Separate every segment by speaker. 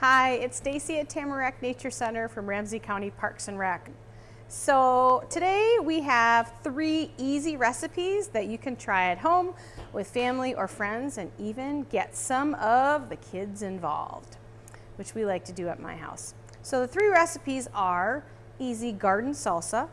Speaker 1: Hi, it's Stacy at Tamarack Nature Center from Ramsey County Parks and Rec. So today we have three easy recipes that you can try at home with family or friends and even get some of the kids involved, which we like to do at my house. So the three recipes are easy garden salsa,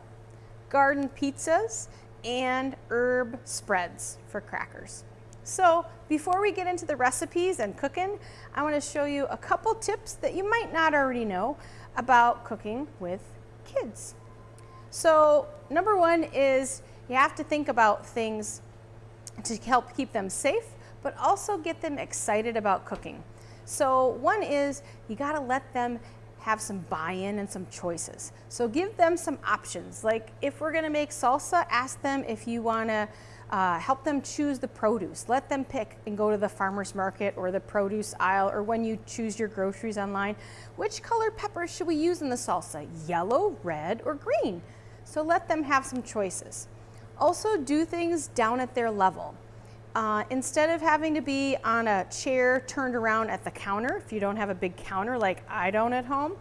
Speaker 1: garden pizzas, and herb spreads for crackers. So before we get into the recipes and cooking, I want to show you a couple tips that you might not already know about cooking with kids. So number one is you have to think about things to help keep them safe, but also get them excited about cooking. So one is you got to let them have some buy-in and some choices. So give them some options. Like if we're gonna make salsa, ask them if you wanna uh, help them choose the produce. Let them pick and go to the farmer's market or the produce aisle or when you choose your groceries online, which color pepper should we use in the salsa? Yellow, red, or green? So let them have some choices. Also do things down at their level. Uh, instead of having to be on a chair turned around at the counter, if you don't have a big counter like I don't at home,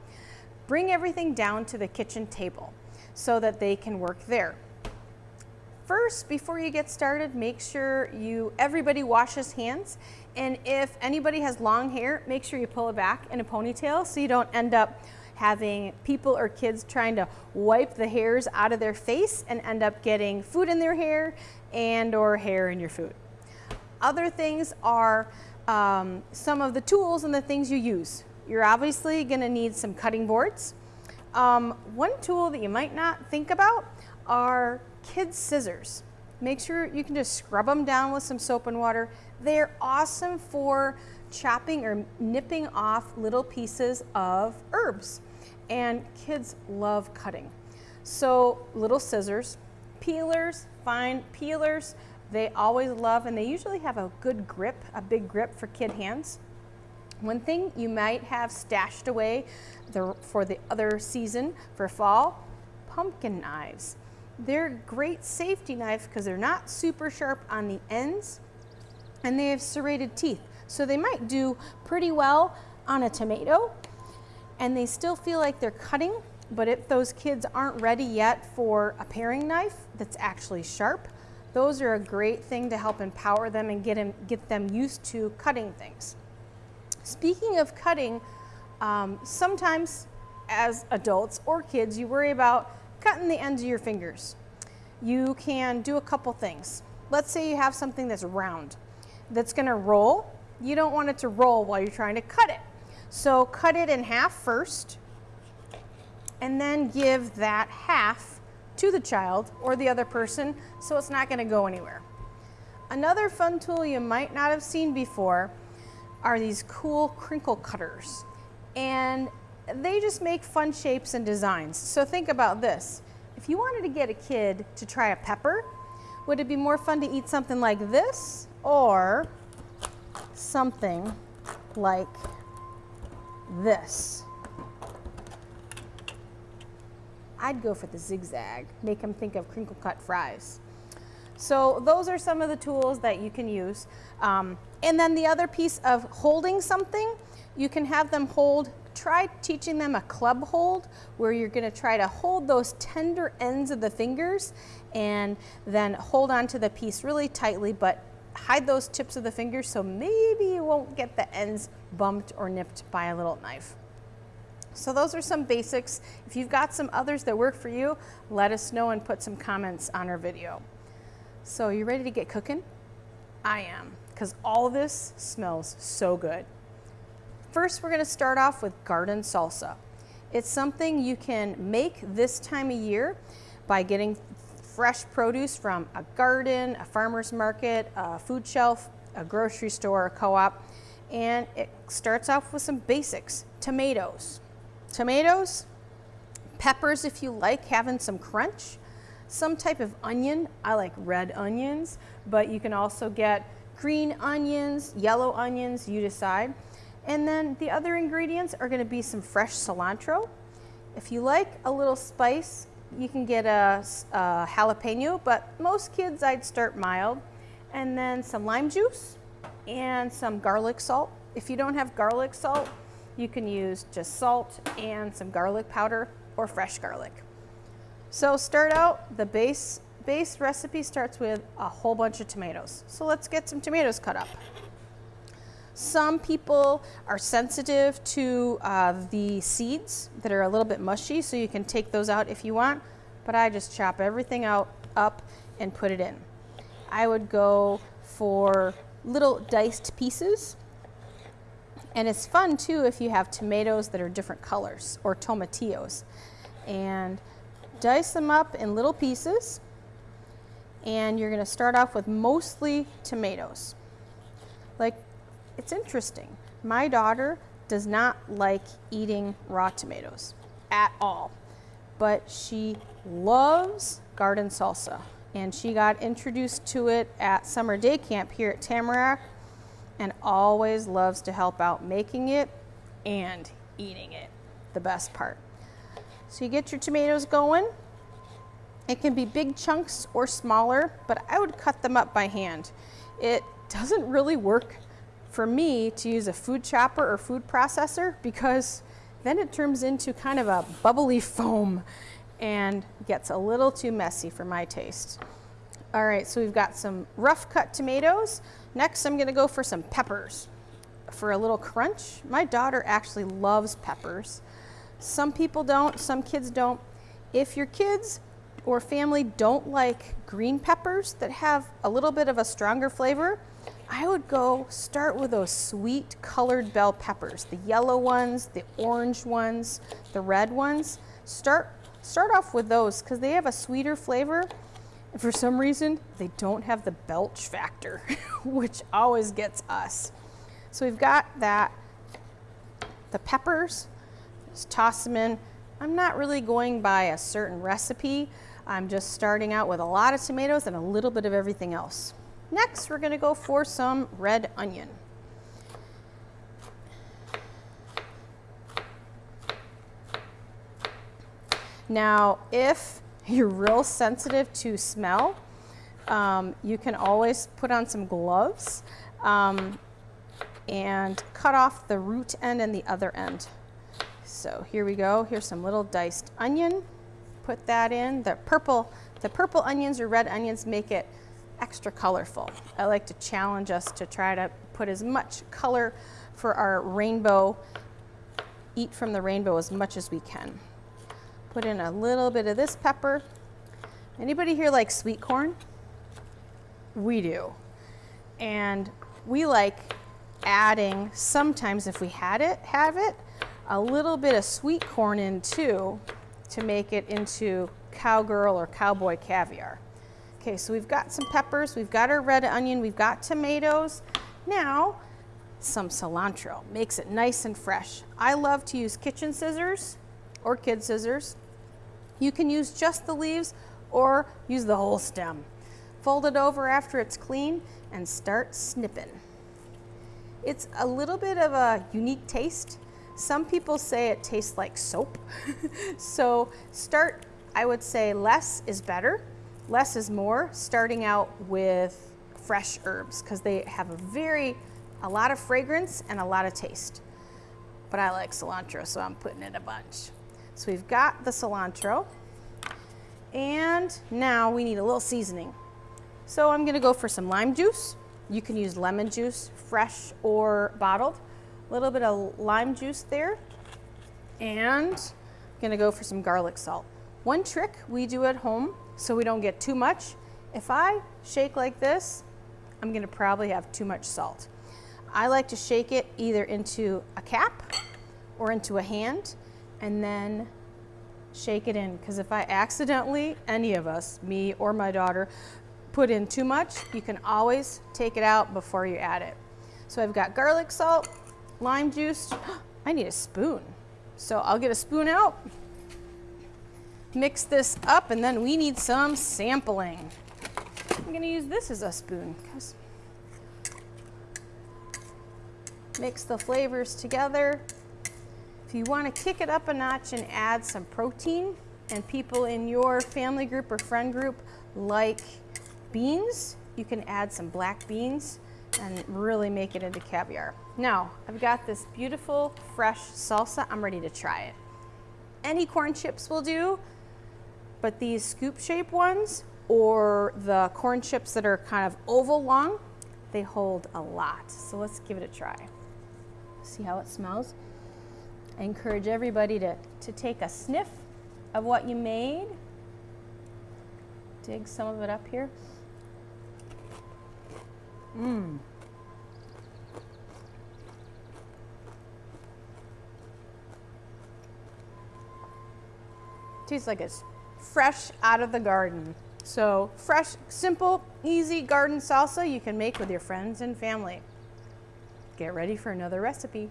Speaker 1: bring everything down to the kitchen table so that they can work there. First, before you get started, make sure you everybody washes hands. And if anybody has long hair, make sure you pull it back in a ponytail so you don't end up having people or kids trying to wipe the hairs out of their face and end up getting food in their hair and or hair in your food. Other things are um, some of the tools and the things you use. You're obviously gonna need some cutting boards. Um, one tool that you might not think about are kids scissors. Make sure you can just scrub them down with some soap and water. They're awesome for chopping or nipping off little pieces of herbs. And kids love cutting. So little scissors, peelers, fine peelers, they always love and they usually have a good grip, a big grip for kid hands. One thing you might have stashed away the, for the other season for fall, pumpkin knives. They're great safety knives because they're not super sharp on the ends and they have serrated teeth. So they might do pretty well on a tomato and they still feel like they're cutting, but if those kids aren't ready yet for a paring knife that's actually sharp, those are a great thing to help empower them and get them, get them used to cutting things. Speaking of cutting, um, sometimes as adults or kids, you worry about cutting the ends of your fingers. You can do a couple things. Let's say you have something that's round, that's gonna roll. You don't want it to roll while you're trying to cut it. So cut it in half first, and then give that half to the child or the other person so it's not gonna go anywhere. Another fun tool you might not have seen before are these cool crinkle cutters. And they just make fun shapes and designs. So think about this. If you wanted to get a kid to try a pepper, would it be more fun to eat something like this or something like this? I'd go for the zigzag, make them think of crinkle cut fries. So those are some of the tools that you can use. Um, and then the other piece of holding something, you can have them hold, try teaching them a club hold where you're gonna try to hold those tender ends of the fingers and then hold onto the piece really tightly, but hide those tips of the fingers so maybe you won't get the ends bumped or nipped by a little knife. So those are some basics. If you've got some others that work for you, let us know and put some comments on our video. So you ready to get cooking? I am, because all this smells so good. First, we're gonna start off with garden salsa. It's something you can make this time of year by getting fresh produce from a garden, a farmer's market, a food shelf, a grocery store, a co-op, and it starts off with some basics. Tomatoes, tomatoes, peppers if you like having some crunch, some type of onion. I like red onions, but you can also get green onions, yellow onions, you decide. And then the other ingredients are gonna be some fresh cilantro. If you like a little spice, you can get a, a jalapeno, but most kids I'd start mild. And then some lime juice and some garlic salt. If you don't have garlic salt, You can use just salt and some garlic powder or fresh garlic. So start out, the base, base recipe starts with a whole bunch of tomatoes. So let's get some tomatoes cut up. Some people are sensitive to uh, the seeds that are a little bit mushy, so you can take those out if you want, but I just chop everything out up and put it in. I would go for little diced pieces. And it's fun too if you have tomatoes that are different colors or tomatillos. And dice them up in little pieces. And you're gonna start off with mostly tomatoes. Like, it's interesting. My daughter does not like eating raw tomatoes at all, but she loves garden salsa and she got introduced to it at summer day camp here at Tamarack and always loves to help out making it and eating it, the best part. So you get your tomatoes going. It can be big chunks or smaller, but I would cut them up by hand. It doesn't really work for me to use a food chopper or food processor because then it turns into kind of a bubbly foam and gets a little too messy for my taste. All right, so we've got some rough cut tomatoes. Next, I'm gonna go for some peppers for a little crunch. My daughter actually loves peppers. Some people don't, some kids don't. If your kids or family don't like green peppers that have a little bit of a stronger flavor, I would go start with those sweet colored bell peppers, the yellow ones, the orange ones, the red ones. Start Start off with those because they have a sweeter flavor. And for some reason, they don't have the belch factor, which always gets us. So we've got that, the peppers, just toss them in. I'm not really going by a certain recipe. I'm just starting out with a lot of tomatoes and a little bit of everything else. Next, we're gonna go for some red onion. Now, if you're real sensitive to smell, um, you can always put on some gloves um, and cut off the root end and the other end. So here we go. Here's some little diced onion. Put that in. The purple, the purple onions or red onions make it extra colorful. I like to challenge us to try to put as much color for our rainbow, eat from the rainbow as much as we can. Put in a little bit of this pepper. Anybody here like sweet corn? We do. And we like adding, sometimes if we had it, have it, a little bit of sweet corn in too to make it into cowgirl or cowboy caviar. Okay, so we've got some peppers, we've got our red onion, we've got tomatoes. Now, some cilantro makes it nice and fresh. I love to use kitchen scissors or kid scissors you can use just the leaves or use the whole stem. Fold it over after it's clean and start snipping. It's a little bit of a unique taste. Some people say it tastes like soap. so start, I would say less is better. Less is more, starting out with fresh herbs because they have a very, a lot of fragrance and a lot of taste. But I like cilantro, so I'm putting in a bunch. So we've got the cilantro. And now we need a little seasoning. So I'm gonna go for some lime juice. You can use lemon juice, fresh or bottled. A little bit of lime juice there. And I'm gonna go for some garlic salt. One trick we do at home so we don't get too much. If I shake like this, I'm gonna probably have too much salt. I like to shake it either into a cap or into a hand and then shake it in because if I accidentally, any of us, me or my daughter, put in too much, you can always take it out before you add it. So I've got garlic salt, lime juice. I need a spoon. So I'll get a spoon out, mix this up, and then we need some sampling. I'm gonna use this as a spoon because mix the flavors together. If you want to kick it up a notch and add some protein, and people in your family group or friend group like beans, you can add some black beans and really make it into caviar. Now, I've got this beautiful fresh salsa. I'm ready to try it. Any corn chips will do, but these scoop shape ones or the corn chips that are kind of oval long, they hold a lot. So let's give it a try. See how it smells? I encourage everybody to, to take a sniff of what you made. Dig some of it up here. Mmm. Tastes like it's fresh out of the garden. So fresh, simple, easy garden salsa you can make with your friends and family. Get ready for another recipe.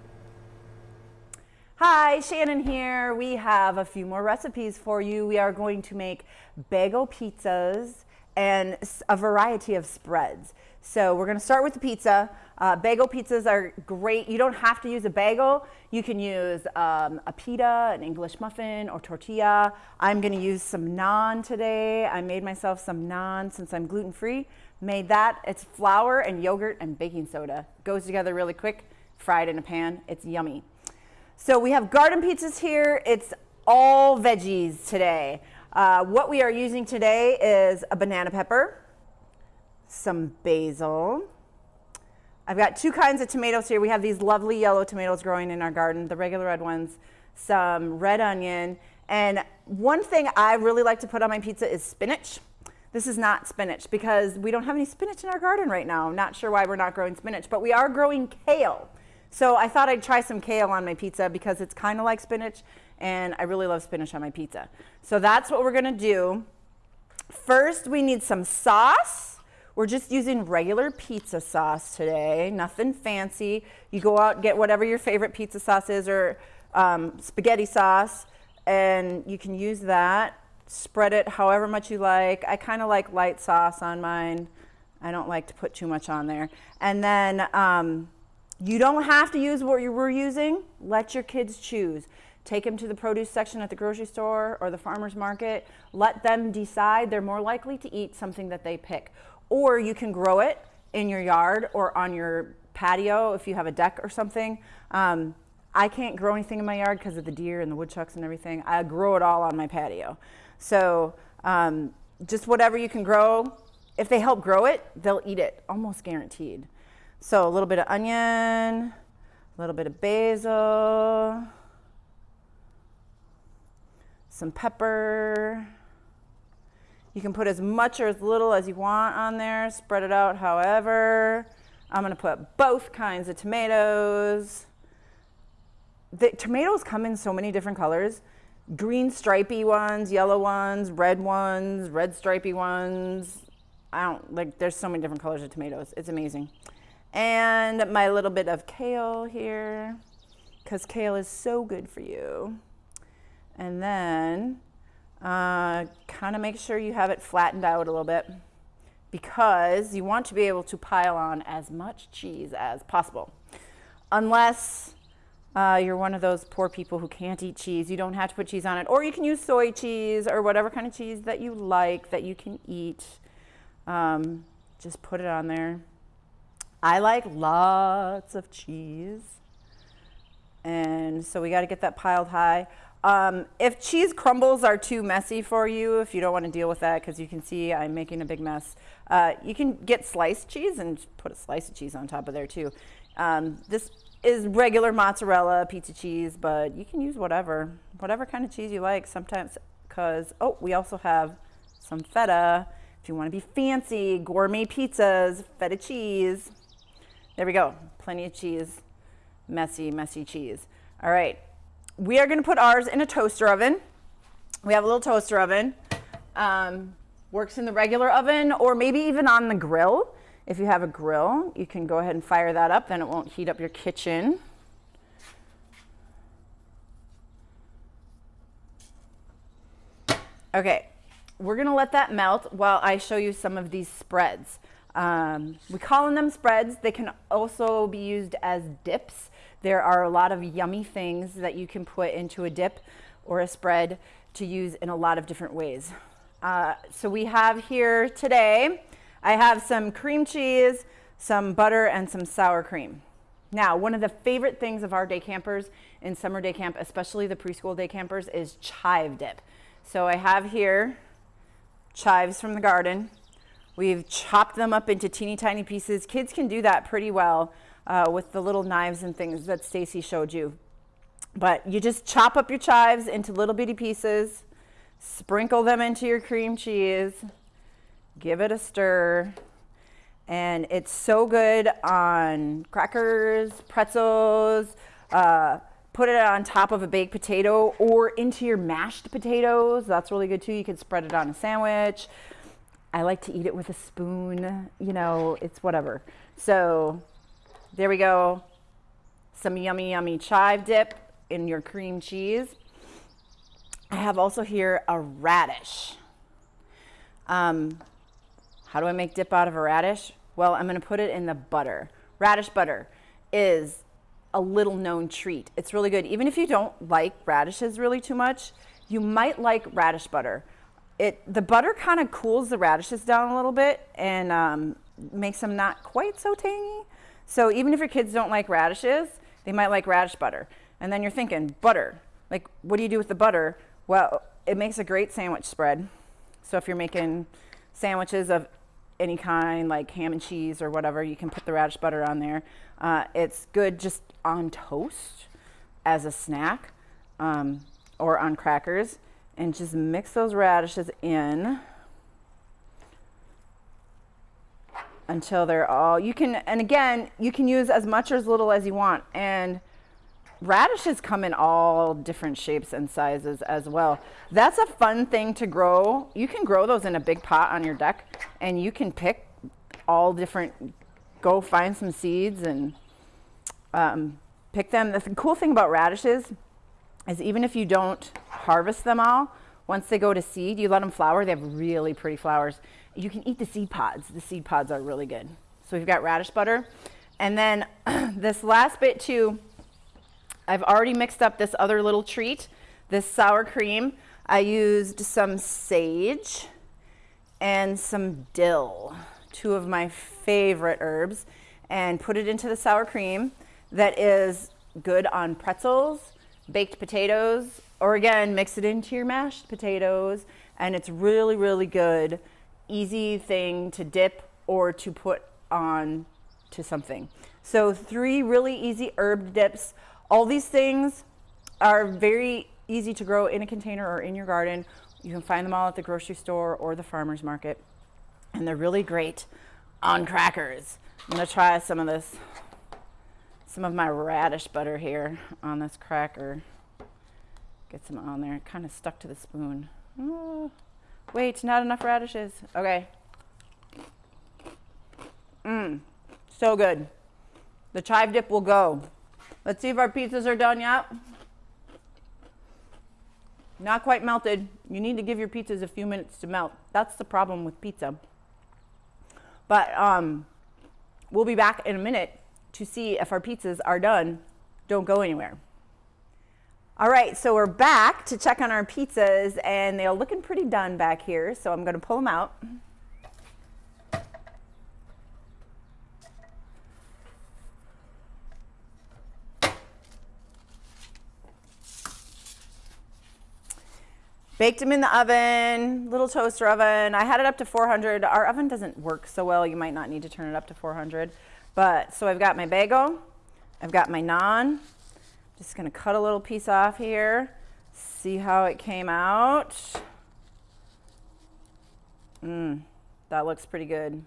Speaker 2: Hi, Shannon here. We have a few more recipes for you. We are going to make bagel pizzas and a variety of spreads. So we're gonna start with the pizza. Uh, bagel pizzas are great. You don't have to use a bagel. You can use um, a pita, an English muffin, or tortilla. I'm gonna use some naan today. I made myself some naan since I'm gluten-free. Made that. It's flour and yogurt and baking soda. Goes together really quick, fried in a pan. It's yummy. So we have garden pizzas here. It's all veggies today. Uh, what we are using today is a banana pepper, some basil. I've got two kinds of tomatoes here. We have these lovely yellow tomatoes growing in our garden, the regular red ones, some red onion, and one thing I really like to put on my pizza is spinach. This is not spinach because we don't have any spinach in our garden right now. I'm not sure why we're not growing spinach, but we are growing kale. So I thought I'd try some kale on my pizza because it's kind of like spinach and I really love spinach on my pizza. So that's what we're gonna do. First, we need some sauce. We're just using regular pizza sauce today, nothing fancy. You go out, get whatever your favorite pizza sauce is or um, spaghetti sauce, and you can use that. Spread it however much you like. I kind of like light sauce on mine. I don't like to put too much on there. And then um, you don't have to use what you were using. Let your kids choose. Take them to the produce section at the grocery store or the farmer's market. Let them decide. They're more likely to eat something that they pick or you can grow it in your yard or on your patio if you have a deck or something. Um, I can't grow anything in my yard because of the deer and the woodchucks and everything. I grow it all on my patio. So um, just whatever you can grow, if they help grow it, they'll eat it, almost guaranteed. So a little bit of onion, a little bit of basil, some pepper, you can put as much or as little as you want on there, spread it out however. I'm gonna put both kinds of tomatoes. The tomatoes come in so many different colors. Green stripy ones, yellow ones, red ones, red stripy ones. I don't, like there's so many different colors of tomatoes. It's amazing. And my little bit of kale here, because kale is so good for you. And then uh, kind of make sure you have it flattened out a little bit because you want to be able to pile on as much cheese as possible. Unless uh, you're one of those poor people who can't eat cheese, you don't have to put cheese on it. Or you can use soy cheese or whatever kind of cheese that you like that you can eat. Um, just put it on there. I like lots of cheese. And so we got to get that piled high. Um, if cheese crumbles are too messy for you, if you don't want to deal with that, because you can see I'm making a big mess, uh, you can get sliced cheese and put a slice of cheese on top of there too. Um, this is regular mozzarella pizza cheese, but you can use whatever, whatever kind of cheese you like sometimes because, oh, we also have some feta. If you want to be fancy, gourmet pizzas, feta cheese. There we go, plenty of cheese, messy, messy cheese. All right, we are gonna put ours in a toaster oven. We have a little toaster oven. Um, works in the regular oven or maybe even on the grill. If you have a grill, you can go ahead and fire that up, then it won't heat up your kitchen. Okay, we're gonna let that melt while I show you some of these spreads. Um, we call them spreads. They can also be used as dips. There are a lot of yummy things that you can put into a dip or a spread to use in a lot of different ways. Uh, so we have here today, I have some cream cheese, some butter, and some sour cream. Now, one of the favorite things of our day campers in summer day camp, especially the preschool day campers, is chive dip. So I have here chives from the garden. We've chopped them up into teeny tiny pieces. Kids can do that pretty well uh, with the little knives and things that Stacy showed you. But you just chop up your chives into little bitty pieces, sprinkle them into your cream cheese, give it a stir, and it's so good on crackers, pretzels, uh, put it on top of a baked potato or into your mashed potatoes. That's really good too. You can spread it on a sandwich. I like to eat it with a spoon, you know, it's whatever. So there we go. Some yummy, yummy chive dip in your cream cheese. I have also here a radish. Um, how do I make dip out of a radish? Well, I'm going to put it in the butter. Radish butter is a little known treat. It's really good. Even if you don't like radishes really too much, you might like radish butter. It the butter kind of cools the radishes down a little bit and um, makes them not quite so tangy. So even if your kids don't like radishes, they might like radish butter. And then you're thinking, butter. Like, what do you do with the butter? Well, it makes a great sandwich spread. So if you're making sandwiches of any kind, like ham and cheese or whatever, you can put the radish butter on there. Uh, it's good just on toast as a snack um, or on crackers. And just mix those radishes in until they're all, you can, and again, you can use as much or as little as you want. And radishes come in all different shapes and sizes as well. That's a fun thing to grow. You can grow those in a big pot on your deck and you can pick all different, go find some seeds and um, pick them. The th cool thing about radishes is even if you don't harvest them all, once they go to seed, you let them flower. They have really pretty flowers. You can eat the seed pods. The seed pods are really good. So we've got radish butter. And then this last bit too, I've already mixed up this other little treat, this sour cream. I used some sage and some dill, two of my favorite herbs, and put it into the sour cream that is good on pretzels, baked potatoes, or again, mix it into your mashed potatoes, and it's really, really good, easy thing to dip or to put on to something. So three really easy herb dips all these things are very easy to grow in a container or in your garden. You can find them all at the grocery store or the farmer's market. And they're really great on crackers. I'm gonna try some of this, some of my radish butter here on this cracker. Get some on there, kind of stuck to the spoon. Oh, wait, not enough radishes. Okay. Mmm, so good. The chive dip will go. Let's see if our pizzas are done yet. Not quite melted. You need to give your pizzas a few minutes to melt. That's the problem with pizza. But um, we'll be back in a minute to see if our pizzas are done. Don't go anywhere. All right, so we're back to check on our pizzas and they're looking pretty done back here. So I'm gonna pull them out. Baked them in the oven, little toaster oven. I had it up to 400. Our oven doesn't work so well. You might not need to turn it up to 400. But so I've got my bagel. I've got my naan. Just gonna cut a little piece off here. See how it came out. Mmm, that looks pretty good.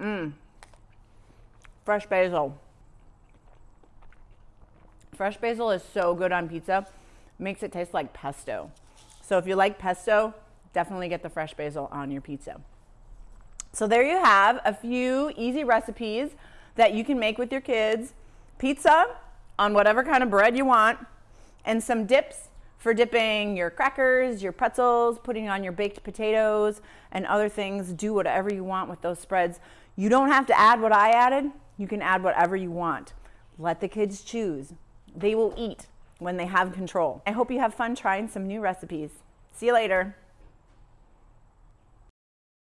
Speaker 2: Mmm, fresh basil. Fresh basil is so good on pizza. Makes it taste like pesto. So if you like pesto, definitely get the fresh basil on your pizza. So there you have a few easy recipes that you can make with your kids. Pizza on whatever kind of bread you want and some dips for dipping your crackers, your pretzels, putting on your baked potatoes and other things. Do whatever you want with those spreads. You don't have to add what I added. You can add whatever you want. Let the kids choose. They will eat when they have control. I hope you have fun trying some new recipes. See you later.